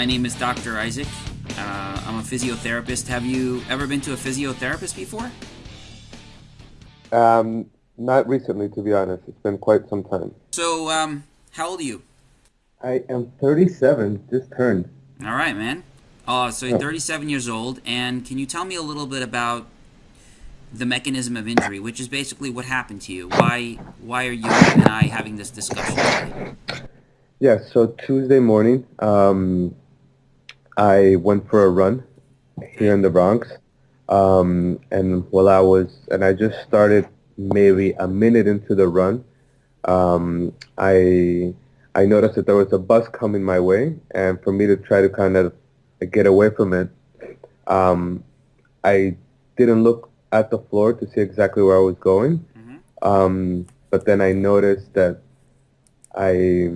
my name is Dr. Isaac. Uh, I'm a physiotherapist. Have you ever been to a physiotherapist before? Um, not recently, to be honest. It's been quite some time. So, um, how old are you? I am 37, just turned. All right, man. Uh, so you're 37 years old, and can you tell me a little bit about the mechanism of injury, which is basically what happened to you? Why, why are you and I having this discussion today? Yeah, so Tuesday morning, um, I went for a run here in the Bronx. Um, and while I was, and I just started maybe a minute into the run, um, I I noticed that there was a bus coming my way, and for me to try to kind of get away from it, um, I didn't look at the floor to see exactly where I was going. Mm-hmm. Um, but then I noticed that I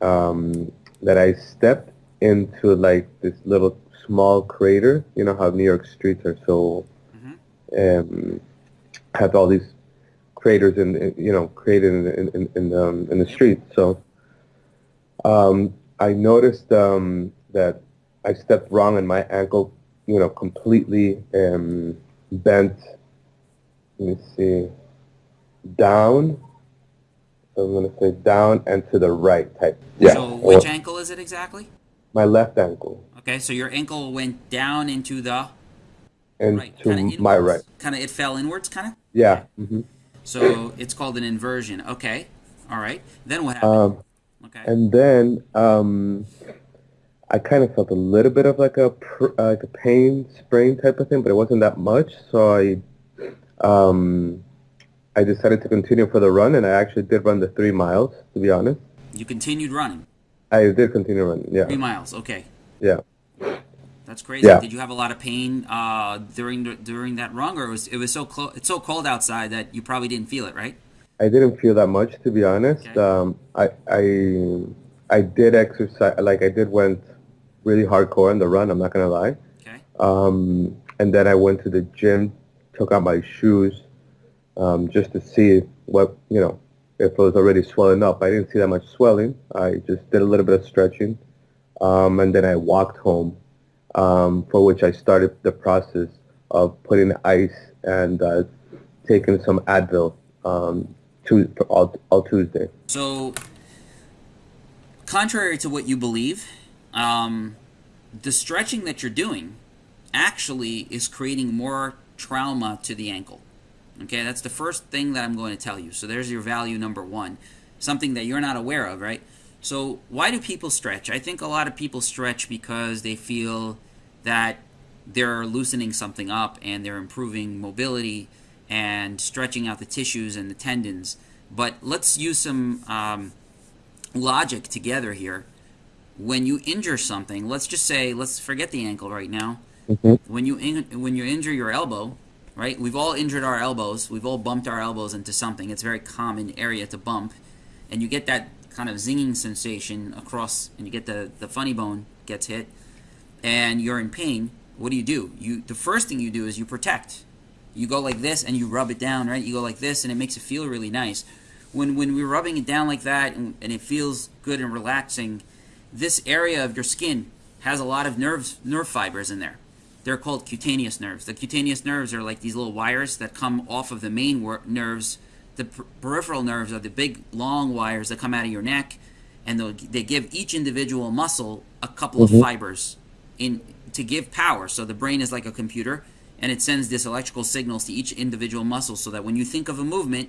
um, that I stepped into like this little small crater. You know how New York streets are so um, have all these craters in, you know created in in in, um, in the street. So um, I noticed um, that I stepped wrong and my ankle, you know, completely um, bent. Let me see, down. So I'm gonna say down and to the right type. Yeah. So which ankle is it exactly? My left ankle. Okay, so your ankle went down into the and right, to kinda my inwards. right. Kind of, it fell inwards, kind of. Yeah. hmm So it's called an inversion. Okay, all right. Then what happened? Um, okay. and then um, I kind of felt a little bit of like a pr- uh, like a pain sprain type of thing, but it wasn't that much. So I um, I decided to continue for the run, and I actually did run the three miles. To be honest, you continued running I did continue running. Yeah. three miles. Okay, Yeah. that's crazy. Yeah. Did you have a lot of pain uh, during the, during that run, or it was it was so close? It's so cold outside that you probably didn't feel it, right? I didn't feel that much to be honest. Okay. Um, I I I did exercise like I did went really hardcore on the run. I'm not gonna lie. Okay. Um, and then I went to the gym, took out my shoes, um, just to see what you know if it was already swelling up. I didn't see that much swelling. I just did a little bit of stretching, um, and then I walked home, um, for which I started the process of putting ice and uh, taking some Advil um, to, all, all Tuesday. So, contrary to what you believe, um, the stretching that you're doing actually is creating more trauma to the ankle. Okay, that's the first thing that I'm going to tell you. So, there's your value number one, something that you're not aware of, right? So, why do people stretch? I think a lot of people stretch because they feel that they're loosening something up and they're improving mobility and stretching out the tissues and the tendons. But let's use some um, logic together here. When you injure something, let's just say, let's forget the ankle right now. When you in, when you injure your elbow, right? We've all injured our elbows. We've all bumped our elbows into something. It's a very common area to bump, and you get that kind of zinging sensation across, and you get the the funny bone gets hit, and you're in pain. What do you do? You the first thing you do is you protect. You go like this and you rub it down, right? You go like this and it makes it feel really nice. When when we're rubbing it down like that and, and it feels good and relaxing, this area of your skin has a lot of nerves nerve fibers in there. They're called cutaneous nerves. The cutaneous nerves are like these little wires that come off of the main nerves. The per- peripheral nerves are the big long wires that come out of your neck, and they'll- give each individual muscle a couple of mm-hmm. fibers in to give power. So the brain is like a computer, and it sends this electrical signals to each individual muscle, so that when you think of a movement,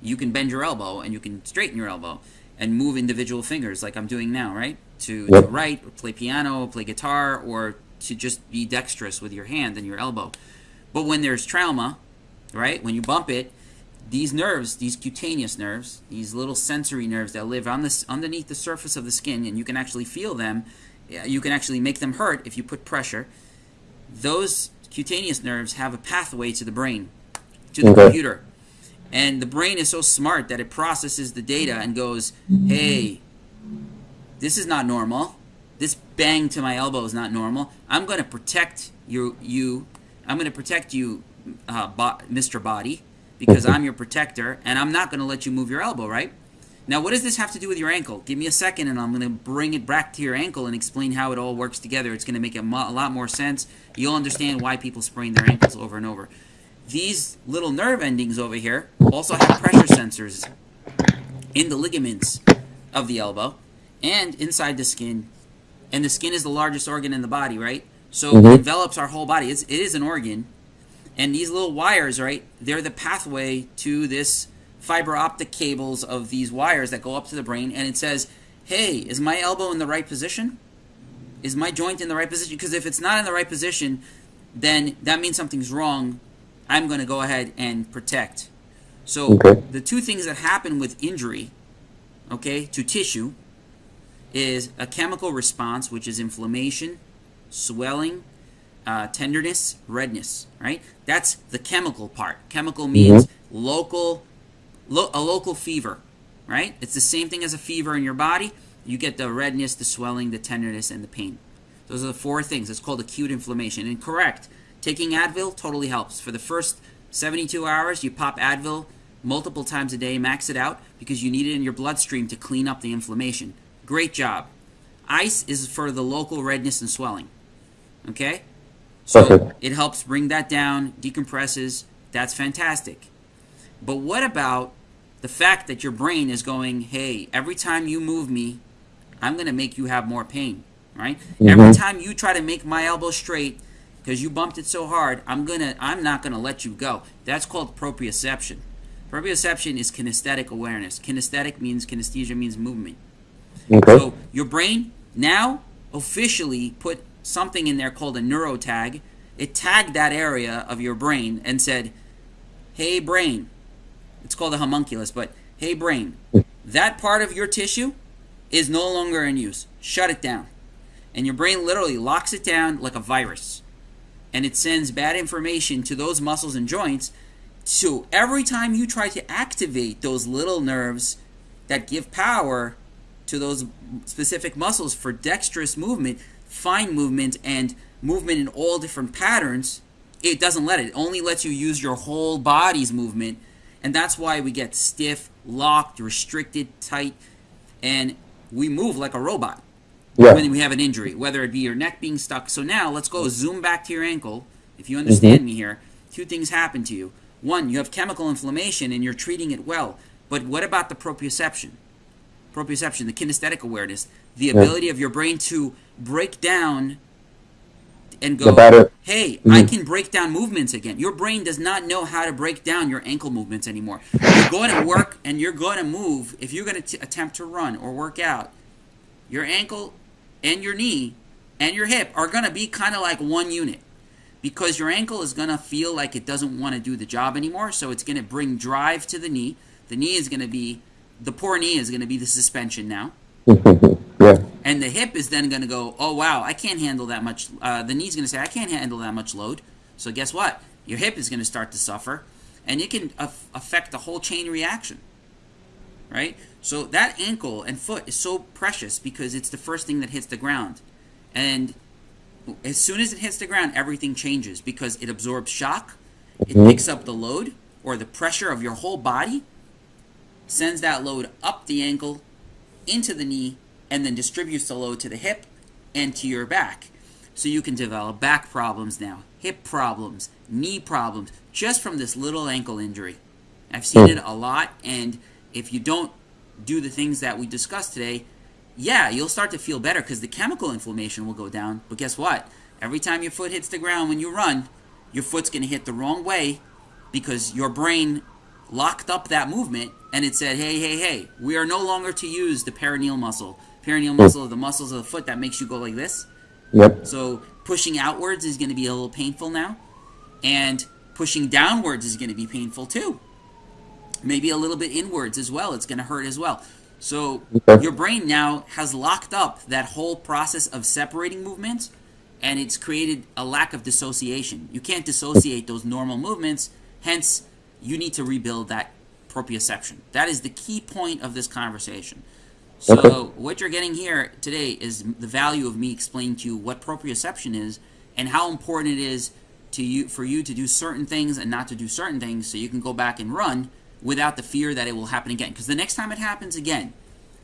you can bend your elbow and you can straighten your elbow and move individual fingers like I'm doing now, right? To, to Yep. write, or play piano, play guitar, or to just be dexterous with your hand and your elbow. But when there's trauma, right? When you bump it, these nerves, these cutaneous nerves, these little sensory nerves that live on this underneath the surface of the skin, and you can actually feel them. You can actually make them hurt if you put pressure. Those cutaneous nerves have a pathway to the brain, to the Okay. computer. And the brain is so smart that it processes the data and goes, hey, this is not normal. This bang to my elbow is not normal. I'm going to protect you. You, I'm going to protect you, uh, bo- Mr. Body, because I'm your protector, and I'm not going to let you move your elbow. Right? Now, what does this have to do with your ankle? Give me a second and I'm going to bring it back to your ankle and explain how it all works together. It's going to make a, a lot more sense. You'll understand why people sprain their ankles over and over. These little nerve endings over here also have pressure sensors in the ligaments of the elbow and inside the skin. And the skin is the largest organ in the body, right? So Mhm. it envelops our whole body. It's, it is an organ. And these little wires, right, they're the pathway to this fiber optic cables of these wires that go up to the brain. And it says, hey, is my elbow in the right position? Is my joint in the right position? Because if it's not in the right position, then that means something's wrong. I'm going to go ahead and protect. So Okay. the two things that happen with injury, okay, to tissue is a chemical response, which is inflammation, swelling, uh, tenderness, redness, right? That's the chemical part. Chemical means local, lo- a local fever, right? It's the same thing as a fever in your body. You get the redness, the swelling, the tenderness, and the pain. Those are the four things. It's called acute inflammation. And correct, taking Advil totally helps. For the first 72 hours, you pop Advil multiple times a day, max it out, because you need it in your bloodstream to clean up the inflammation. Great job. Ice is for the local redness and swelling. Okay? So Perfect. it helps bring that down, decompresses. That's fantastic. But what about the fact that your brain is going, hey, every time you move me, I'm going to make you have more pain, right? Mm-hmm. Every time you try to make my elbow straight because you bumped it so hard, I'm going to I'm not going to let you go. That's called proprioception. Proprioception is kinesthetic awareness. Kinesthetic means kinesthesia means movement. Okay. So your brain now officially put something in there called a neurotag. It tagged that area of your brain and said, "Hey brain." It's called a homunculus, but hey brain, that part of your tissue is no longer in use. Shut it down. And your brain literally locks it down like a virus. And it sends bad information to those muscles and joints. So every time you try to activate those little nerves that give power to those specific muscles for dexterous movement, fine movement, and movement in all different patterns, it doesn't let it. It only lets you use your whole body's movement. And that's why we get stiff, locked, restricted, tight, and we move like a robot yeah. when we have an injury, whether it be your neck being stuck. So now let's go zoom back to your ankle. If you understand mm-hmm. me here, two things happen to you. One, you have chemical inflammation and you're treating it well. But what about the proprioception? Proprioception, the kinesthetic awareness, the ability of your brain to break down and go, hey, I Mhm. can break down movements again. Your brain does not know how to break down your ankle movements anymore. You're going to work and you're going to move. If you're going to attempt to run or work out, your ankle and your knee and your hip are going to be kind of like one unit because your ankle is going to feel like it doesn't want to do the job anymore. So it's going to bring drive to the knee. The knee is going to be, the poor knee is going to be the suspension now. yeah. And the hip is then going to go, oh, wow, I can't handle that much. Uh, the knee's going to say, I can't handle that much load. So guess what? Your hip is going to start to suffer. And it can aff affect the whole chain reaction. Right? So that ankle and foot is so precious because it's the first thing that hits the ground. And as soon as it hits the ground, everything changes because it absorbs shock, it picks up the load or the pressure of your whole body, sends that load up the ankle, into the knee, and then distributes the load to the hip and to your back. So you can develop back problems now, hip problems, knee problems, just from this little ankle injury. I've seen hmm. it a lot, and if you don't do the things that we discussed today, yeah, you'll start to feel better because the chemical inflammation will go down. But guess what? Every time your foot hits the ground when you run, your foot's going to hit the wrong way because your brain locked up that movement and it said, hey, hey, hey, we are no longer to use the peroneal muscle. Peroneal mm. muscle are the muscles of the foot that makes you go like this. Yep. So pushing outwards is going to be a little painful now. And pushing downwards is going to be painful too. Maybe a little bit inwards as well. It's going to hurt as well. So Okay. your brain now has locked up that whole process of separating movements and it's created a lack of dissociation. You can't dissociate those normal movements, hence, you need to rebuild that proprioception. That is the key point of this conversation. So, Okay. what you're getting here today is the value of me explaining to you what proprioception is and how important it is to you for you to do certain things and not to do certain things so you can go back and run without the fear that it will happen again. Because the next time it happens again,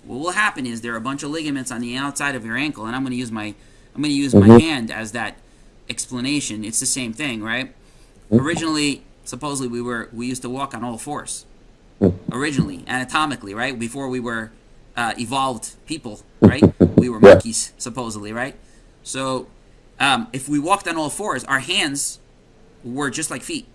what will happen is there are a bunch of ligaments on the outside of your ankle, and I'm going to use my I'm going to use mm-hmm. my hand as that explanation. It's the same thing, right? Mm-hmm. Originally, supposedly we were we used to walk on all fours. Originally, anatomically, right? Before we were uh, evolved people, right? we were monkeys, supposedly, right? So, um, if we walked on all fours, our hands were just like feet,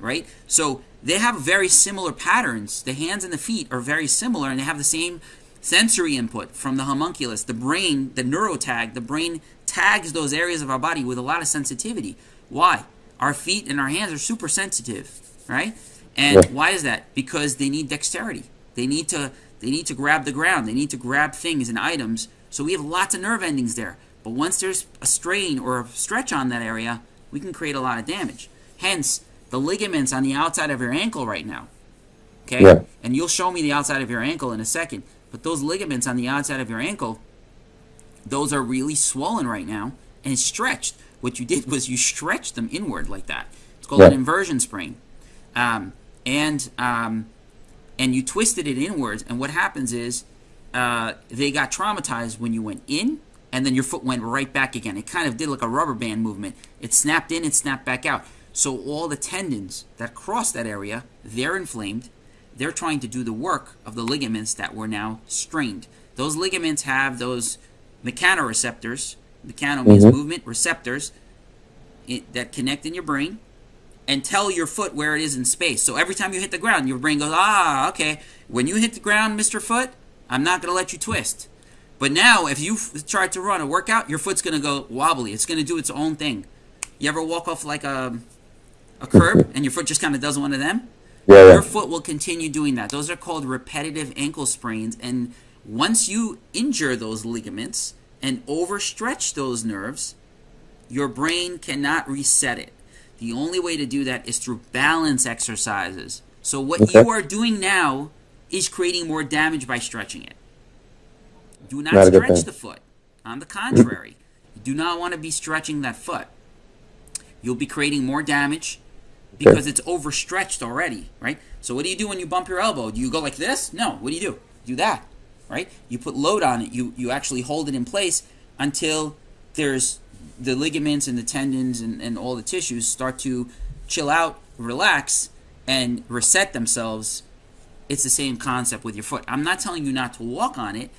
right? So they have very similar patterns. The hands and the feet are very similar, and they have the same sensory input from the homunculus. The brain, the neurotag, the brain tags those areas of our body with a lot of sensitivity. Why? Our feet and our hands are super sensitive, right? And why is that? Because they need dexterity. They need to they need to grab the ground. They need to grab things and items. So we have lots of nerve endings there. But once there's a strain or a stretch on that area, we can create a lot of damage. Hence, the ligaments on the outside of your ankle right now. Okay? Yeah. And you'll show me the outside of your ankle in a second. But those ligaments on the outside of your ankle, those are really swollen right now and stretched. What you did was you stretched them inward like that. It's called yeah. an inversion sprain. Um, and um, and you twisted it inwards, and what happens is uh, they got traumatized when you went in, and then your foot went right back again. It kind of did like a rubber band movement. It snapped in and snapped back out. So all the tendons that cross that area, they're inflamed. They're trying to do the work of the ligaments that were now strained. Those ligaments have those mechanoreceptors. Mechano means mm-hmm. movement receptors that connect in your brain and tell your foot where it is in space. So every time you hit the ground, your brain goes, ah, okay. When you hit the ground, Mr. Foot, I'm not going to let you twist. But now, if you try to run a workout, your foot's going to go wobbly. It's going to do its own thing. You ever walk off like a a curb and your foot just kind of does one of them, yeah, your foot will continue doing that. Those are called repetitive ankle sprains. And once you injure those ligaments and overstretch those nerves, your brain cannot reset it. The only way to do that is through balance exercises. So what okay. you are doing now is creating more damage by stretching it. Do not, not stretch the foot. On the contrary, you do not want to be stretching that foot. You'll be creating more damage because it's overstretched already, right? So what do you do when you bump your elbow? Do you go like this? No. What do you do? do that, right? You put load on it. You you actually hold it in place until there's the ligaments and the tendons and, and all the tissues start to chill out, relax, and reset themselves. It's the same concept with your foot. I'm not telling you not to walk on it.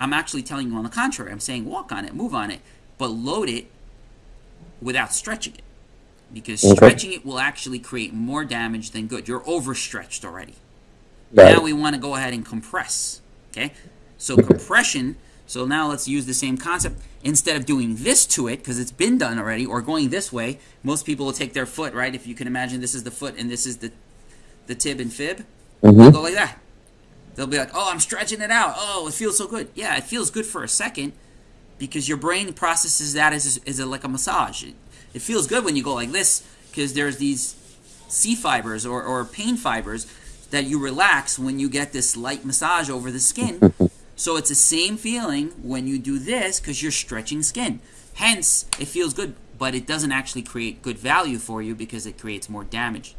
I'm actually telling you on the contrary. I'm saying walk on it, move on it, but load it without stretching it because okay. stretching it will actually create more damage than good. You're overstretched already. Right. Now we want to go ahead and compress. Okay, so compression. So now let's use the same concept. Instead of doing this to it, because it's been done already, or going this way, most people will take their foot, right? If you can imagine this is the foot and this is the the tib and fib, mm-hmm. they'll go like that. They'll be like, oh, I'm stretching it out. Oh, it feels so good. Yeah, it feels good for a second because your brain processes that as, as a, like a massage. It, it feels good when you go like this because there's these C fibers or, or pain fibers that you relax when you get this light massage over the skin. so it's the same feeling when you do this because you're stretching skin. Hence, it feels good, but it doesn't actually create good value for you because it creates more damage.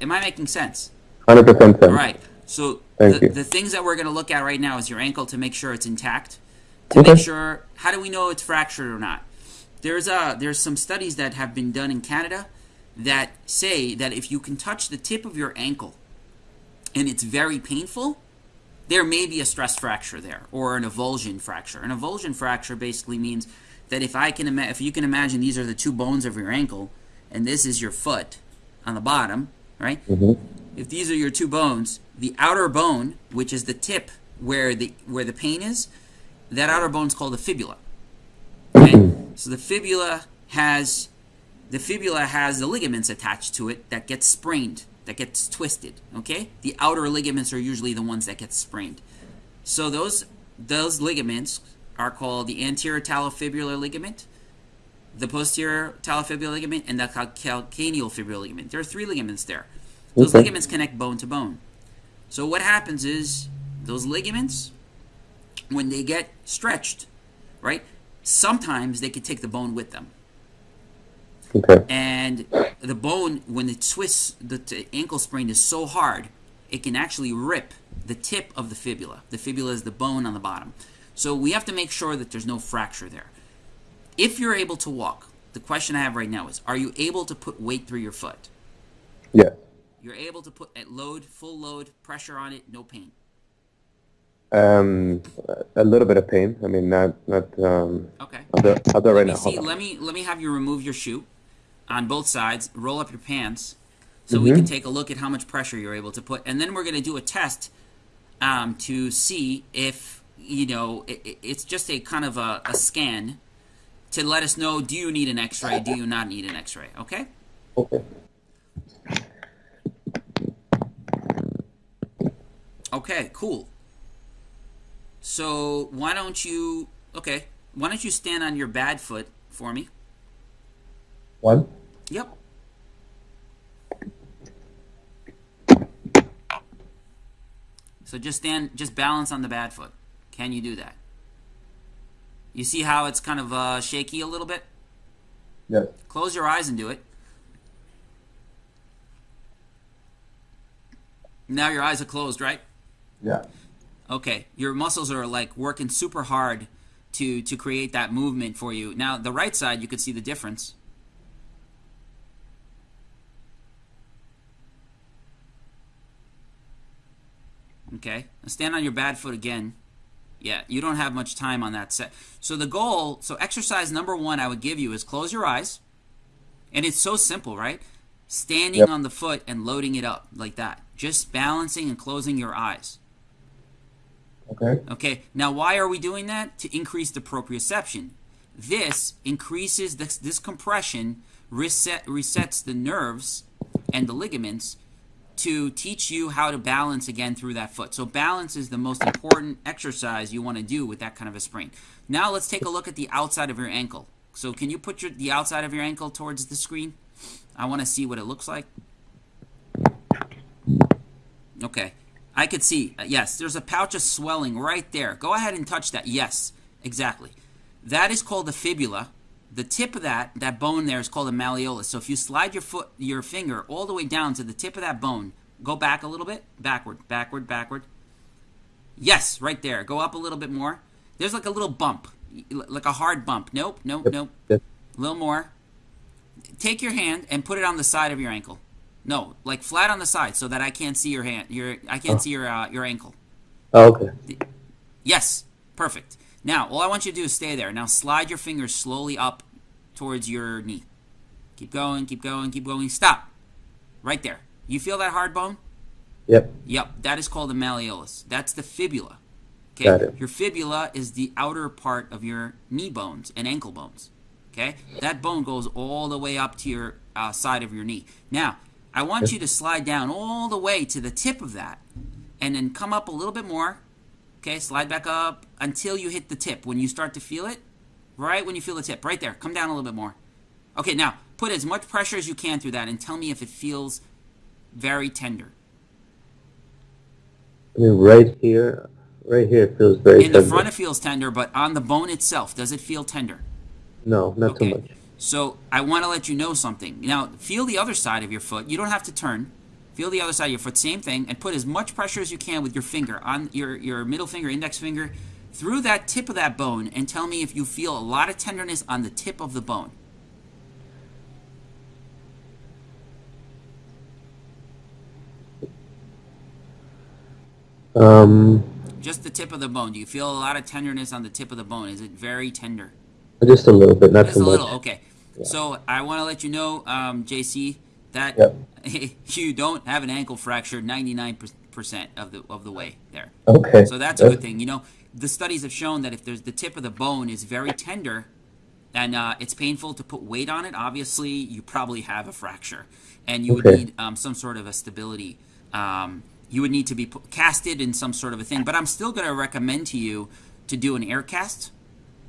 Am I making sense? 100% sense. All right. So the, the, things that we're going to look at right now is your ankle to make sure it's intact. To okay. make sure, how do we know it's fractured or not? There's a there's some studies that have been done in Canada that say that if you can touch the tip of your ankle and it's very painful, there may be a stress fracture there or an avulsion fracture. An avulsion fracture basically means that if I can if you can imagine these are the two bones of your ankle and this is your foot on the bottom, right? Mm-hmm. If these are your two bones, the outer bone, which is the tip where the where the pain is, that outer bone is called the fibula. Okay? So the fibula has the fibula has the ligaments attached to it that get sprained, that gets twisted. Okay, the outer ligaments are usually the ones that get sprained. So those those ligaments are called the anterior talofibular ligament, the posterior talofibular ligament, and the calcaneal fibular ligament. There are three ligaments there. Those okay. ligaments connect bone to bone. So what happens is those ligaments, when they get stretched, right? Sometimes they could take the bone with them. Okay. And the bone, when it twists, the, ankle sprain is so hard it can actually rip the tip of the fibula. The fibula is the bone on the bottom. So we have to make sure that there's no fracture there. If you're able to walk, the question I have right now is, are you able to put weight through your foot? Yeah. You're able to put at load, full load, pressure on it, no pain. Um, a little bit of pain. I mean, not not. Um, Okay. I'll do, I'll do it right Let me now. See. Let me let me have you remove your shoe on both sides. Roll up your pants so we can take a look at how much pressure you're able to put, and then we're going to do a test um, to see if you know it, it- it's just a kind of a, a scan to let us know do you need an X-ray, do you not need an X-ray? Okay. Okay. Okay. Cool. So why don't you? Okay. Why don't you stand on your bad foot for me? One. Yep. So just stand, just balance on the bad foot. Can you do that? You see how it's kind of uh, shaky a little bit? Yes. Close your eyes and do it. Now your eyes are closed, right? Yeah. Okay, your muscles are like working super hard to to create that movement for you. Now the right side, you could see the difference. Okay, now stand on your bad foot again. Yeah, you don't have much time on that set. So the goal, so exercise number one I would give you is close your eyes. And it's so simple, right? Standing Yep. on the foot and loading it up like that. Just balancing and closing your eyes. Okay. Okay, now why are we doing that? To increase the proprioception. This increases this, this compression, reset, resets the nerves and the ligaments to teach you how to balance again through that foot. So balance is the most important exercise you want to do with that kind of a sprain. Now let's take a look at the outside of your ankle. So can you put your, the outside of your ankle towards the screen? I want to see what it looks like. Okay. I could see. Yes, there's a pouch of swelling right there. Go ahead and touch that. Yes, exactly. That is called the fibula. The tip of that that bone there is called a malleolus. So if you slide your foot your finger all the way down to the tip of that bone, go back a little bit, backward, backward, backward. Yes, right there. Go up a little bit more. There's like a little bump, like a hard bump. Nope, nope, nope. A little more. Take your hand and put it on the side of your ankle. No, like flat on the side so that I can't see your hand. Your I can't Oh. see your uh, your ankle. Oh, okay. Yes, perfect. Now, all I want you to do is stay there. Now slide your fingers slowly up towards your knee. Keep going, keep going, keep going. Stop. Right there. You feel that hard bone? Yep. Yep, that is called the malleolus. That's the fibula. Okay? Your fibula is the outer part of your knee bones and ankle bones. Okay? That bone goes all the way up to your uh, side of your knee. Now, I want you to slide down all the way to the tip of that and then come up a little bit more. Okay? Slide back up until you hit the tip. When you start to feel it, right when you feel the tip, right there, come down a little bit more. Okay, now put as much pressure as you can through that and tell me if it feels very tender. I mean, right here, right here it feels very In the tender. front, it feels tender, but on the bone itself, does it feel tender? No, not too Okay. much. So I want to let you know something. Now, feel the other side of your foot. You don't have to turn. Feel the other side of your foot, same thing, and put as much pressure as you can with your finger on your, your middle finger, index finger, through that tip of that bone, and tell me if you feel a lot of tenderness on the tip of the bone. Um, Just the tip of the bone. Do you feel a lot of tenderness on the tip of the bone? Is it very tender? just a little bit, not Just too a much. little, okay. So I want to let you know, um, JC, that Yep. you don't have an ankle fracture 99% of the of the way there. Okay. So that's a good thing. You know, the studies have shown that if there's the tip of the bone is very tender and uh, it's painful to put weight on it, obviously you probably have a fracture, and you would need um, some sort of a stability. Um, you would need to be pu- casted in some sort of a thing. But I'm still going to recommend to you to do an air cast.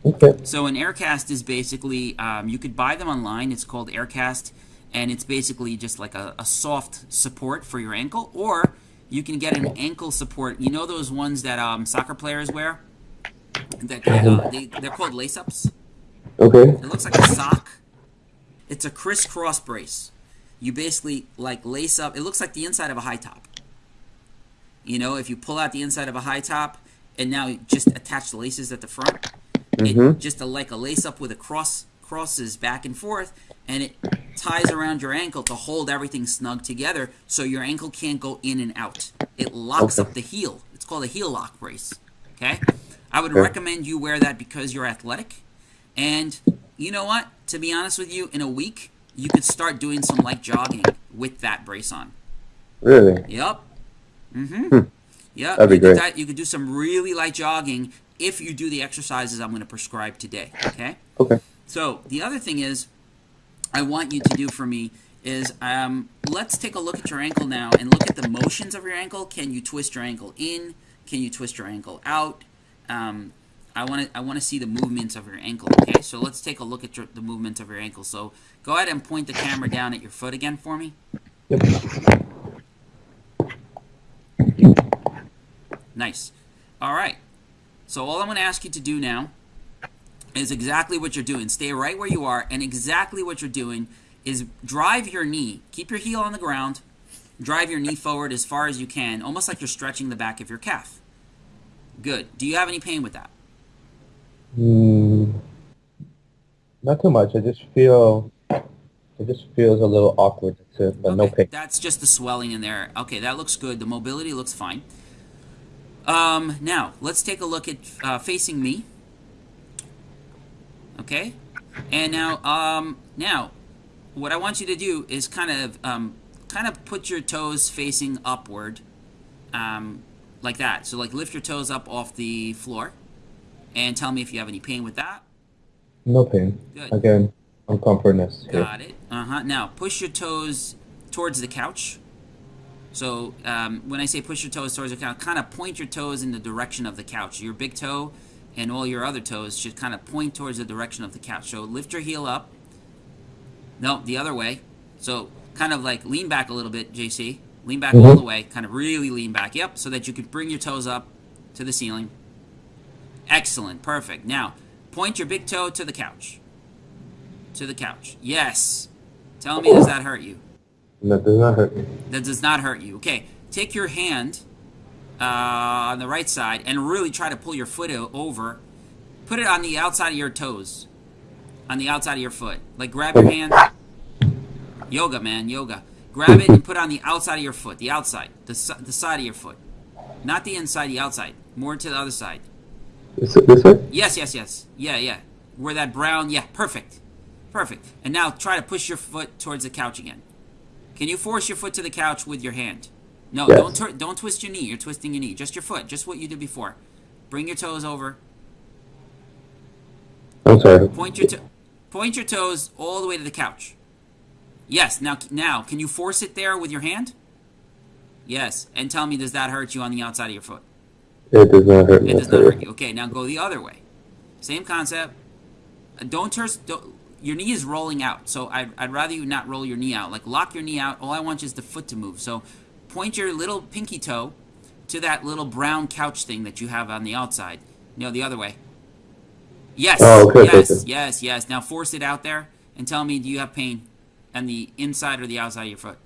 Okay. So an air cast is basically um, you could buy them online. It's called aircast, and it's basically just like a, a soft support for your ankle, or you can get an ankle support. You know those ones that um, soccer players wear? That uh, they, they're called lace-ups. Okay. It looks like a sock. It's a crisscross brace. You basically like lace up. It looks like the inside of a high top. You know, if you pull out the inside of a high top and now you just attach the laces at the front, Mhm. it just a, like a lace up with a cross crosses back and forth, and it ties around your ankle to hold everything snug together, so your ankle can't go in and out. It locks Okay. up the heel. It's called a heel lock brace. Okay, I would Okay. recommend you wear that because you're athletic, and you know what? To be honest with you, in a week you could start doing some light jogging with that brace on. Really? Yep. Mm-hmm. Hmm. Yep. That'd be you great. di- you could do some really light jogging if you do the exercises I'm going to prescribe today. Okay. Okay. So the other thing is, I want you to do for me is um, let's take a look at your ankle now and look at the motions of your ankle. Can you twist your ankle in? Can you twist your ankle out? Um, I want to I want to see the movements of your ankle. Okay, so let's take a look at your, the movements of your ankle. So go ahead and point the camera down at your foot again for me. Yep. Nice. All right. So all I'm going to ask you to do now is exactly what you're doing. Stay right where you are, and exactly what you're doing is drive your knee. Keep your heel on the ground. Drive your knee forward as far as you can, almost like you're stretching the back of your calf. Good. Do you have any pain with that? Mm, not too much. I just feel it just feels a little awkward. But no pain. That's just the swelling in there. Okay, that looks good. The mobility looks fine. Um, now, let's take a look at uh, facing me. Okay? And now, um, now, what I want you to do is kind of, um, kind of put your toes facing upward, um, like that. So, like, lift your toes up off the floor, and tell me if you have any pain with that. No pain. Good. Again, uncomfortness. Got it. Uh huh. Now push your toes towards the couch. So um, when I say push your toes towards the couch, kind of point your toes in the direction of the couch. Your big toe and all your other toes should kind of point towards the direction of the couch. So lift your heel up. No, the other way. So kind of like lean back a little bit, JC. Lean back all Mhm. the way. Kind of really lean back. Yep. So that you can bring your toes up to the ceiling. Excellent. Perfect. Now point your big toe to the couch. To the couch. Yes. Tell me, does that hurt you? That does not hurt me. That does not hurt you. Okay. Take your hand uh, on the right side and really try to pull your foot over. Put it on the outside of your toes. On the outside of your foot. Like grab your hand. Yoga, man. Yoga. Grab it and put it on the outside of your foot. The outside. The, the side of your foot. Not the inside, the outside. More to the other side. This, this way? Yes, yes, yes. Yeah, yeah. Where that brown, yeah, perfect. Perfect. And now try to push your foot towards the couch again. Can you force your foot to the couch with your hand? No, Yes. don't tur- don't twist your knee. You're twisting your knee. Just your foot. Just what you did before. Bring your toes over. I'm sorry. Point your to- point your toes all the way to the couch. Yes. Now now can you force it there with your hand? Yes. And tell me does that hurt you on the outside of your foot? It does not hurt. It does not hurt you. Okay, now go the other way. Same concept. Uh, Don't turn. Don't, your knee is rolling out, so I'd, I'd rather you not roll your knee out. Like lock your knee out. All I want is the foot to move. So point your little pinky toe to that little brown couch thing that you have on the outside. No, the other way. Yes. Oh, okay, yes. okay. Yes. Yes. Now force it out there and tell me, do you have pain on the inside or the outside of your foot?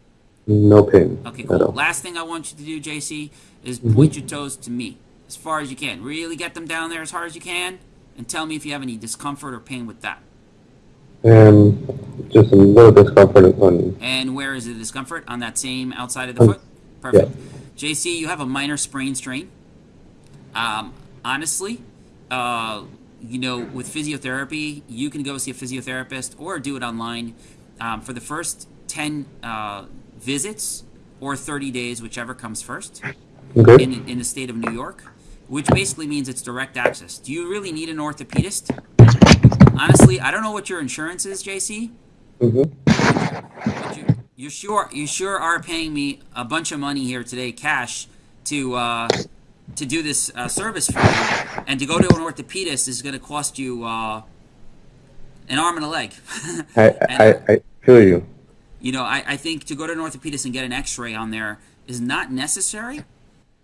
No pain Okay, cool. Last thing I want you to do, JC, is Mhm. point your toes to me as far as you can. Really get them down there as hard as you can, and tell me if you have any discomfort or pain with that. And just a little discomfort on. And where is the discomfort? On that same outside of the Um, foot? Perfect. JC, you have a minor sprain strain. Um, honestly, uh, you know, with physiotherapy, you can go see a physiotherapist or do it online. Um, for the first 10 uh, visits or 30 days, whichever comes first. Okay. in, in the state of New York, which basically means it's direct access. Do you really need an orthopedist? Honestly, I don't know what your insurance is, JC. hmm But you, sure you sure are paying me a bunch of money here today, cash, to uh, to do this uh, service for you, and to go to an orthopedist is going to cost you uh, an arm and a leg. I, And, I, I feel you. you know, I, I think to go to an orthopedist and get an X-ray on there is not necessary.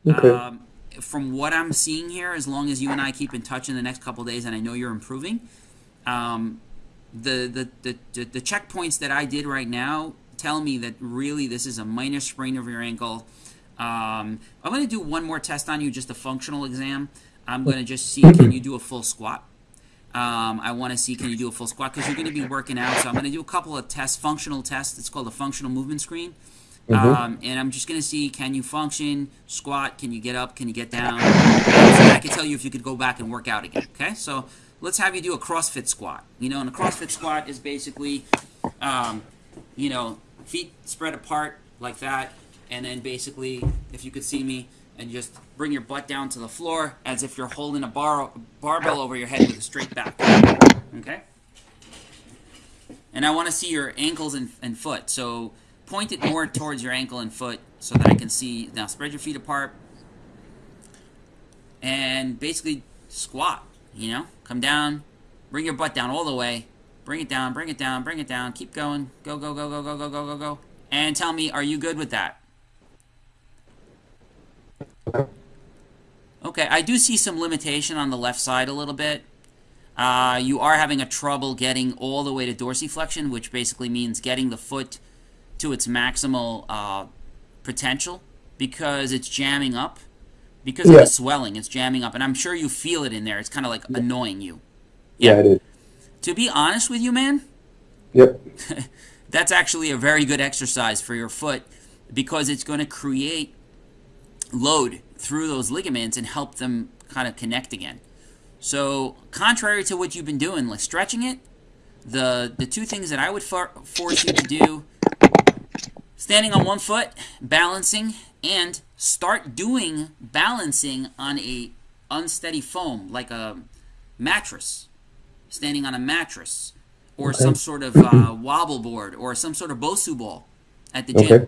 Okay. Um, from what I'm seeing here, as long as you and I keep in touch in the next couple days, and I know you're improving, um, the, the, the, the checkpoints that I did right now tell me that really this is a minor sprain of your ankle. Um, I'm going to do one more test on you, just a functional exam. I'm going to just see can you do a full squat. Um, I want to see can you do a full squat because you're going to be working out. So I'm going to do a couple of tests, functional tests. It's called a functional movement screen. Um, and I'm just going to see can you function, squat, can you get up, can you get down. So I can tell you if you could go back and work out again. Okay, so let's have you do a CrossFit squat. You know, and a CrossFit squat is basically, um, you know, feet spread apart like that, and then basically, if you could see me, and just bring your butt down to the floor as if you're holding a bar barbell over your head with a straight back. Okay? And I want to see your ankles and, and foot. So point it more towards your ankle and foot so that I can see. Now spread your feet apart. And basically squat, you know? Come down, bring your butt down all the way. Bring it down, bring it down, bring it down. Keep going. Go, go, go, go, go, go, go, go, go. And tell me, are you good with that? Okay, I do see some limitation on the left side a little bit. Uh, you are having a trouble getting all the way to dorsiflexion, which basically means getting the foot to its maximal uh, potential because it's jamming up. Because yeah. of the swelling, it's jamming up. And I'm sure you feel it in there. It's kind of like yeah. annoying you. Yeah. yeah, it is. To be honest with you, man. Yep. that's actually a very good exercise for your foot because it's going to create load through those ligaments and help them kind of connect again. So, contrary to what you've been doing, like stretching it, the the two things that I would for, force you to do: standing on one foot, balancing, and start doing balancing on a unsteady foam like a mattress, standing on a mattress, or okay. some sort of uh, wobble board, or some sort of Bosu ball at the gym. Okay.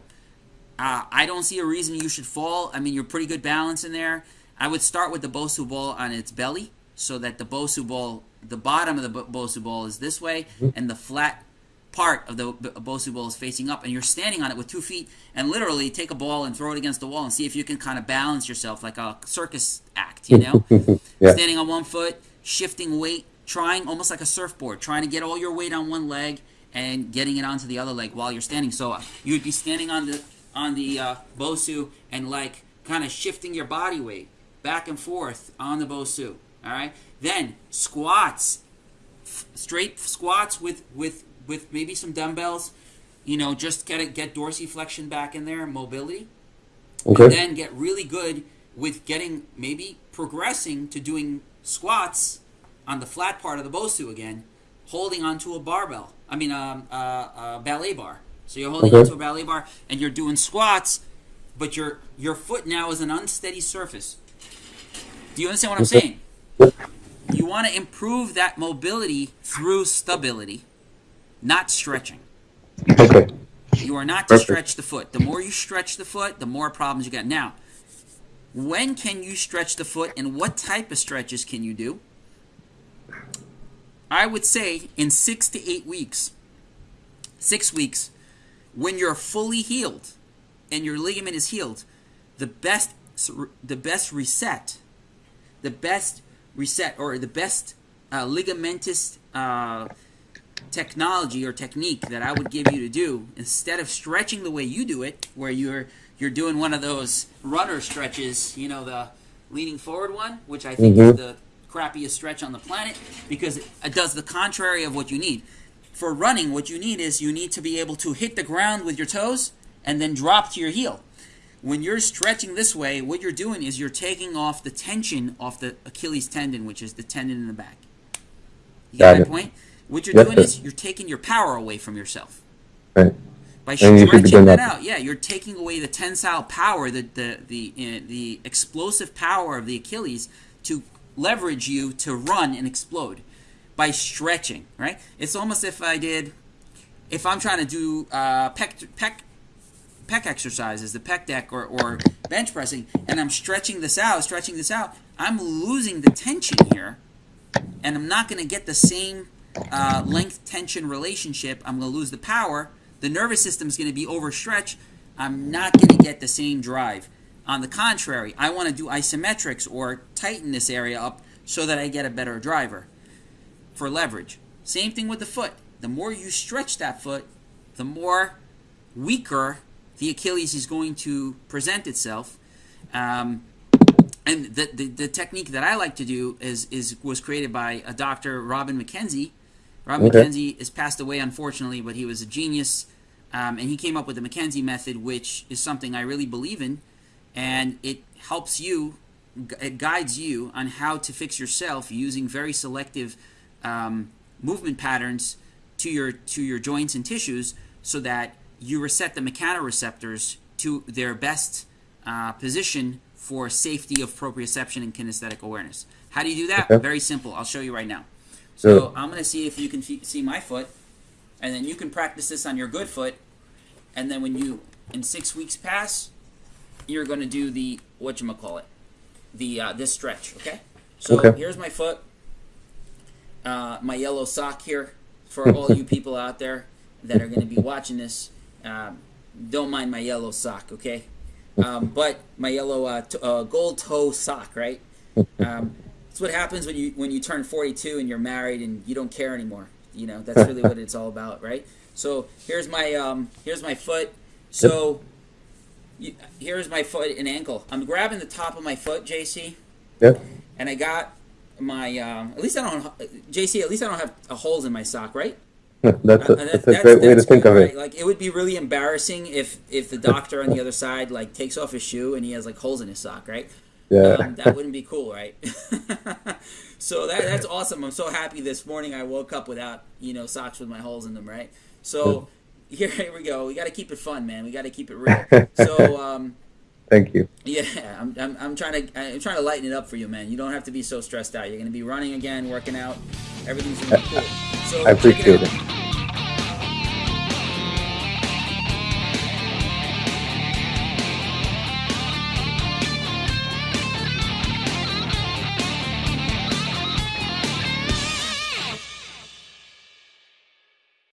Uh, I don't see a reason you should fall. I mean, you're pretty good balance in there. I would start with the Bosu ball on its belly so that the Bosu ball, the bottom of the Bosu ball is this way, mm-hmm. and the flat part of the Bosu ball is facing up, and you're standing on it with two feet, and literally take a ball and throw it against the wall and see if you can kind of balance yourself like a circus act, you know? yeah. Standing on one foot, shifting weight, trying almost like a surfboard, trying to get all your weight on one leg and getting it onto the other leg while you're standing. So uh, you would be standing on the on the uh, Bosu and like kind of shifting your body weight back and forth on the Bosu. All right. Then squats, straight squats with with with maybe some dumbbells. You know, just get it, get dorsiflexion back in there, mobility. Okay. And then get really good with getting maybe progressing to doing squats on the flat part of the Bosu again, holding onto a barbell. I mean, um, uh, a ballet bar. So you're holding okay. onto a ballet bar and you're doing squats, but your your foot now is an unsteady surface. Do you understand what I'm saying? You want to improve that mobility through stability, not stretching. Okay. You are not to Perfect. stretch the foot. The more you stretch the foot, the more problems you get. Now, when can you stretch the foot and what type of stretches can you do? I would say in six to eight weeks. Six weeks, when you're fully healed and your ligament is healed, the best the best reset, the best reset or the best uh, ligamentous uh, technology or technique that I would give you to do instead of stretching the way you do it, where you're you're doing one of those runner stretches, you know, the leaning forward one, which I think mm-hmm. is the crappiest stretch on the planet because it does the contrary of what you need for running, what you need is you need to be able to hit the ground with your toes and then drop to your heel. When you're stretching this way, what you're doing is you're taking off the tension off the Achilles tendon, which is the tendon in the back. You got my point? What you're doing is you're taking your power away from yourself. Right. By stretching that out, yeah, you're taking away the tensile power, the the the uh, the explosive power of the Achilles to leverage you to run and explode by stretching, right? It's almost if I did, if I'm trying to do uh, pec, pec, pec exercises, the pec deck or, or bench pressing, and I'm stretching this out, stretching this out, I'm losing the tension here, and I'm not going to get the same uh, length tension relationship. I'm going to lose the power. The nervous system is going to be overstretched. I'm not going to get the same drive. On the contrary, I want to do isometrics or tighten this area up so that I get a better driver for leverage. Same thing with the foot. The more you stretch that foot, the more weaker the Achilles is going to present itself. Um, and the, the, the technique that I like to do is is was created by a doctor, Robin McKenzie. Robin Okay. McKenzie has passed away, unfortunately, but he was a genius, um, and he came up with the McKenzie method, which is something I really believe in, and it helps you, it guides you on how to fix yourself using very selective um, movement patterns to your to your joints and tissues, so that you reset the mechanoreceptors to their best uh, position for safety of proprioception and kinesthetic awareness. How do you do that? Okay. Very simple. I'll show you right now. So. I'm going to see if you can f- see my foot, and then you can practice this on your good foot, and then when you in six weeks pass, you're going to do the what you call it, the uh, this stretch. Okay. So Okay. here's my foot, uh, my yellow sock here for all you people out there that are going to be watching this. Um, don't mind my yellow sock, okay? Um, but my yellow uh, t- uh, gold toe sock, right? Um, that's what happens when you when you turn 42 and you're married and you don't care anymore. You know, that's really what it's all about, right? So here's my um, here's my foot. So you, here's my foot and ankle. I'm grabbing the top of my foot, JC, Yeah. and I got my um, at least I don't JC. At least I don't have uh, holes in my sock, right? That's a, Uh, that's a great way to that's think good, of right? it. Like it would be really embarrassing if if the doctor on the other side like takes off his shoe and he has like holes in his sock, right? Yeah. Um, that wouldn't be cool, right? so that that's awesome. I'm so happy this morning I woke up without you know socks with my holes in them, right? So here, here we go. We got to keep it fun, man. We got to keep it real. So um, Thank you. yeah, I'm, I'm, I'm trying to I'm trying to lighten it up for you, man. You don't have to be so stressed out. You're gonna be running again, working out. Everything's gonna be cool. So I appreciate out. it.